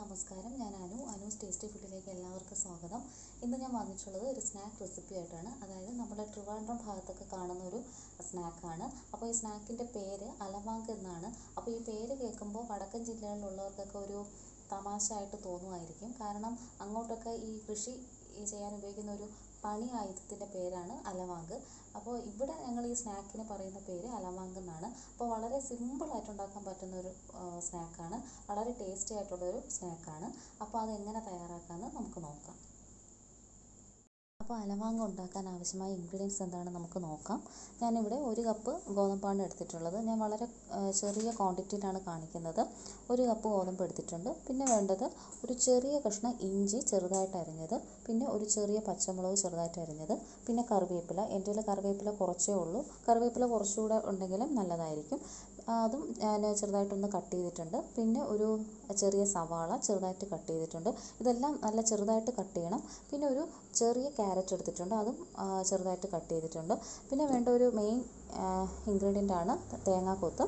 നമസ്കാരം. ഞാൻ അനു. അനുസ് ടേസ്റ്റി ഫുഡിലേക്ക് എല്ലാവർക്കും സ്വാഗതം. ഇന്ന് ഞാൻ വന്നിട്ടുള്ളത് ഒരു സ്നാക്ക് റെസിപ്പി ആയിട്ടാണ്. അതായത് നമ്മുടെ ട്രിവാൻഡ്രം ഭാഗത്തൊക്കെ കാണുന്ന ഒരു സ്നാക്കാണ് അപ്പോൾ ഈ സ്നാക്കിന്റെ പേര് അലമാങ്ക് എന്നാണ്. അപ്പോൾ ഈ പേര് കേൾക്കുമ്പോൾ വടക്കൻ ജില്ലകളിലുള്ളവർക്കൊക്കെ ഒരു തമാശ ആയിട്ട് തോന്നുമായിരിക്കും. കാരണം അങ്ങോട്ടൊക്കെ ഈ കൃഷി ചെയ്യാൻ ഉപയോഗിക്കുന്ന ഒരു പണി ആയുധത്തിന്റെ പേരാണ് അലവാങ്ക്. അപ്പോൾ ഇവിടെ ഞങ്ങൾ ഈ സ്നാക്കിന് പറയുന്ന പേര് അലവാങ്ക് എന്നാണ്. അപ്പോൾ വളരെ സിമ്പിളായിട്ട് ഉണ്ടാക്കാൻ പറ്റുന്ന ഒരു സ്നാക്കാണ്. വളരെ ടേസ്റ്റി ആയിട്ടുള്ളൊരു സ്നാക്കാണ്. അപ്പോൾ അത് എങ്ങനെ തയ്യാറാക്കാമെന്ന് അപ്പോൾ അലവാങ്ക ഉണ്ടാക്കാൻ ആവശ്യമായ ഇൻഗ്രീഡിയൻസ് എന്താണെന്ന് നമുക്ക് നോക്കാം. ഞാനിവിടെ ഒരു കപ്പ് ഗോതമ്പാണ് എടുത്തിട്ടുള്ളത്. ഞാൻ വളരെ ചെറിയ ക്വാണ്ടിറ്റിയിലാണ് കാണിക്കുന്നത്. ഒരു കപ്പ് ഗോതമ്പ് എടുത്തിട്ടുണ്ട്. പിന്നെ വേണ്ടത് ഒരു ചെറിയ കഷ്ണം ഇഞ്ചി ചെറുതായിട്ട് അരിഞ്ഞത്. പിന്നെ ഒരു ചെറിയ പച്ചമുളക് ചെറുതായിട്ട് അരിഞ്ഞത്. പിന്നെ കറിവേപ്പില. എന്റെ കയ്യിൽ കറിവേപ്പില കുറച്ചേ ഉള്ളൂ. കറിവേപ്പില കുറച്ചുകൂടെ ഉണ്ടെങ്കിലും നല്ലതായിരിക്കും. അതും ഞാൻ ചെറുതായിട്ടൊന്ന് കട്ട് ചെയ്തിട്ടുണ്ട്. പിന്നെ ഒരു ചെറിയ സവാള ചെറുതായിട്ട് കട്ട് ചെയ്തിട്ടുണ്ട്. ഇതെല്ലാം നല്ല ചെറുതായിട്ട് കട്ട് ചെയ്യണം. പിന്നെ ഒരു ചെറിയ ക്യാരറ്റ് എടുത്തിട്ടുണ്ട്. അതും ചെറുതായിട്ട് കട്ട് ചെയ്തിട്ടുണ്ട്. പിന്നെ വേണ്ട ഒരു മെയിൻ ഇൻഗ്രീഡിയന്റ് ആണ് തേങ്ങാക്കൊത്ത്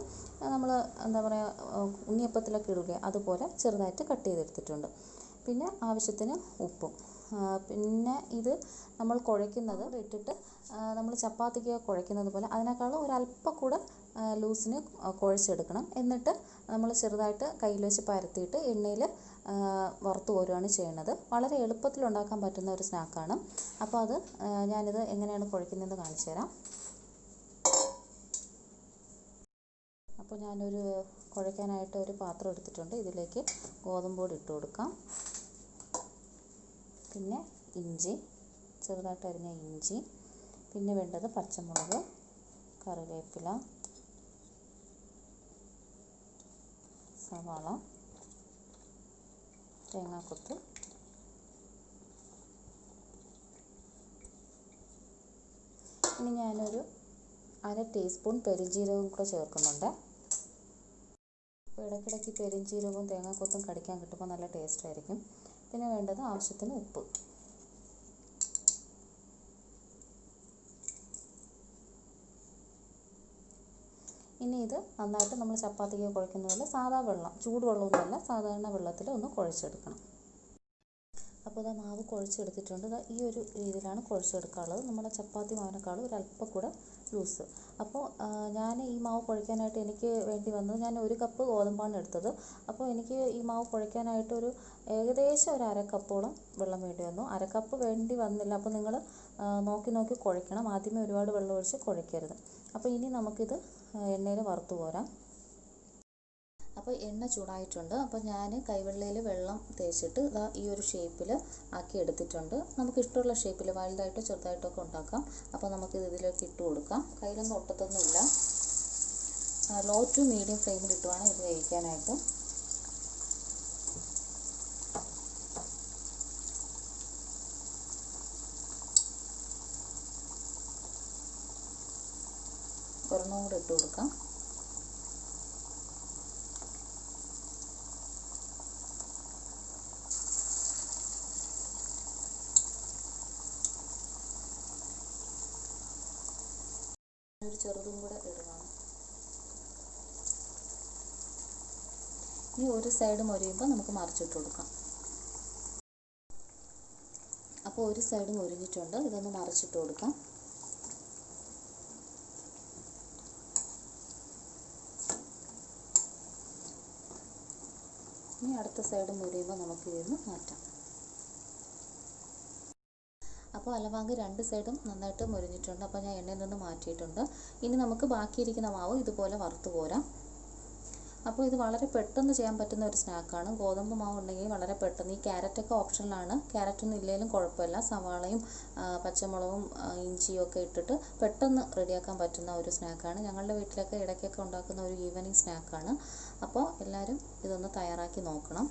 നമ്മൾ എന്താ പറയുക ഉണ്ണിയപ്പത്തിലൊക്കെ ഇടില്ലേ അതുപോലെ ചെറുതായിട്ട് കട്ട് ചെയ്തെടുത്തിട്ടുണ്ട്. പിന്നെ ആവശ്യത്തിന് ഉപ്പും. പിന്നെ ഇത് നമ്മൾ കുഴയ്ക്കുന്നത് ഇട്ടിട്ട് നമ്മൾ ചപ്പാത്തിക്ക് കുഴയ്ക്കുന്നത് പോലെ അതിനേക്കാളും ഒരല്പം കൂടെ ലൂസിന് കുഴച്ചെടുക്കണം എന്നിട്ട് നമ്മൾ ചെറുതായിട്ട് കയ്യിൽ വെച്ച് പരത്തിയിട്ട് എണ്ണയിൽ വറുത്ത് കോരുകയാണ് ചെയ്യുന്നത് വളരെ എളുപ്പത്തിൽ ഉണ്ടാക്കാൻ പറ്റുന്ന ഒരു സ്നാക്കാണ്. അപ്പോൾ അത് ഞാനിത് എങ്ങനെയാണ് കുഴക്കുന്നതെന്ന് കാണിച്ചു തരാം. അപ്പോൾ ഞാനൊരു കുഴയ്ക്കാനായിട്ട് ഒരു പാത്രം എടുത്തിട്ടുണ്ട്. ഇതിലേക്ക് ഗോതമ്പ് പൊടി ഇട്ട് കൊടുക്കാം. പിന്നെ ഇഞ്ചി ചെറുതായിട്ട് അരിഞ്ഞ ഇഞ്ചി. പിന്നെ വേണ്ടത് പച്ചമുളക് കറിവേപ്പില. സവാള തേങ്ങാക്കൊത്ത് ഇനി ഞാനൊരു അര ടീസ്പൂൺ പെരുംജീരകവും കൂടെ ചേർക്കുന്നുണ്ട്. അപ്പോൾ ഇടയ്ക്കിടയ്ക്ക് പെരുംജീരകവും തേങ്ങാക്കൊത്തും കടിക്കാൻ കിട്ടുമ്പോൾ നല്ല ടേസ്റ്റ് ആയിരിക്കും. പിന്നെ വേണ്ടത് ആവശ്യത്തിന് ഉപ്പ്. ഇനി ഇത് നന്നായിട്ട് നമ്മൾ ചപ്പാത്തിക്ക് കുഴക്കുന്ന പോലെ സാധാ വെള്ളം ചൂടുവെള്ളമൊന്നുമല്ല സാധാരണ വെള്ളത്തിൽ ഒന്ന് കുഴച്ചെടുക്കണം. അപ്പോൾ ഇതാ മാവ് കുഴച്ചെടുത്തിട്ടുണ്ട്. ഇതാ ഈ ഒരു രീതിയിലാണ് കുഴച്ചെടുക്കാനുള്ളത് നമ്മുടെ ചപ്പാത്തി മാവിനേക്കാളും ഒരല്പം കൂടെ ലൂസ്. അപ്പോൾ ഞാൻ ഈ മാവ് കുഴയ്ക്കാനായിട്ട് എനിക്ക് വേണ്ടി വന്നത് ഞാൻ ഒരു കപ്പ് ഗോതമ്പാണ് എടുത്തത്. അപ്പോൾ എനിക്ക് ഈ മാവ് കുഴയ്ക്കാനായിട്ട് ഒരു ഏകദേശം ഒരു അര കപ്പോളം വെള്ളം വേണ്ടി വന്നു. അര കപ്പ് വേണ്ടി വന്നില്ല. അപ്പോൾ നിങ്ങൾ നോക്കി നോക്കി കുഴയ്ക്കണം. ആദ്യമേ ഒരുപാട് വെള്ളം ഒഴിച്ച് കുഴയ്ക്കരുത്. അപ്പോൾ ഇനി നമുക്കിത് എണ്ണയിൽ വറുത്ത് പോരാം അപ്പോൾ എണ്ണ ചൂടായിട്ടുണ്ട്. അപ്പോൾ ഞാൻ കൈവെള്ളയിൽ വെള്ളം തേച്ചിട്ട് ഇതാ ഈ ഒരു ഷേപ്പിൽ ആക്കി എടുത്തിട്ടുണ്ട്. നമുക്ക് ഇഷ്ടമുള്ള ഷേപ്പിൽ വലുതായിട്ടോ ചെറുതായിട്ടോ ഒക്കെ ഉണ്ടാക്കാം. അപ്പോൾ നമുക്കിത് ഇതിലേക്ക് ഇട്ട് കൊടുക്കാം. കയ്യിലൊന്നും ഒട്ടത്തൊന്നുമില്ല. ലോ ടു മീഡിയം ഫ്ലെയിമിൽ ഇട്ട് വേണം ഇത് വേവിക്കാനായിട്ട്. ഒരെണ്ണം കൂടെ ഇട്ട് കൊടുക്കാം. ഒരു ചെറുതും കൂടെ ഇടുകയാണ് ഈ ഒരു സൈഡ് മൊരിയുമ്പോൾ നമുക്ക് മറിച്ചിട്ട് കൊടുക്കാം. അപ്പോൾ ഒരു സൈഡ് മൊരിഞ്ഞിട്ടുണ്ട് ഇതൊന്ന് മറിച്ചിട്ട് കൊടുക്കാം. ഇനി അടുത്ത സൈഡ് മുറിയുമ്പോൾ നമുക്ക് ഇതിന്ന് മാറ്റാം. അപ്പോൾ അലവാങ്ക് രണ്ട് സൈഡും നന്നായിട്ട് മുരിഞ്ഞിട്ടുണ്ട്. അപ്പോൾ ഞാൻ എണ്ണയിൽ നിന്ന് മാറ്റിയിട്ടുണ്ട്. ഇനി നമുക്ക് ബാക്കിയിരിക്കുന്ന മാവ് ഇതുപോലെ വറുത്ത് പോരാം. അപ്പോൾ ഇത് വളരെ പെട്ടെന്ന് ചെയ്യാൻ പറ്റുന്ന ഒരു സ്നാക്കാണ്. ഗോതമ്പ് മാവ് ഉണ്ടെങ്കിൽ വളരെ പെട്ടെന്ന്. ഈ ക്യാരറ്റൊക്കെ ഓപ്ഷനിലാണ്. ക്യാരറ്റൊന്നും ഇല്ലെങ്കിലും കുഴപ്പമില്ല. സവാളയും പച്ചമുളകും ഇഞ്ചിയും ഒക്കെ ഇട്ടിട്ട് പെട്ടെന്ന് റെഡിയാക്കാൻ പറ്റുന്ന ഒരു സ്നാക്കാണ്. ഞങ്ങളുടെ വീട്ടിലൊക്കെ ഇടയ്ക്കൊക്കെ ഉണ്ടാക്കുന്ന ഒരു ഈവനിങ് സ്നാക്കാണ്. അപ്പോൾ എല്ലാവരും ഇതൊന്ന് തയ്യാറാക്കി നോക്കണം.